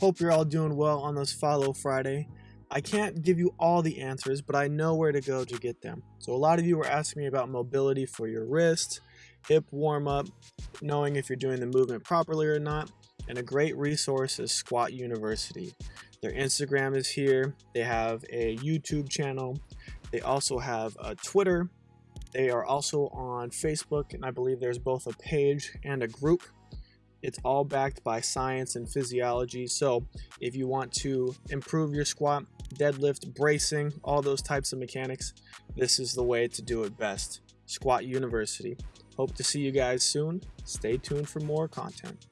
Hope you're all doing well on this Follow Friday. I can't give you all the answers, but I know where to go to get them. So a lot of you were asking me about mobility for your wrist, hip warm up, knowing if you're doing the movement properly or not. And a great resource is Squat University. Their Instagram is here. They have a YouTube channel. They also have a Twitter. They are also on Facebook, and I believe there's both a page and a group. It's all backed by science and physiology. So if you want to improve your squat, deadlift, bracing, all those types of mechanics, this is the way to do it best. Squat University. Hope to see you guys soon. Stay tuned for more content.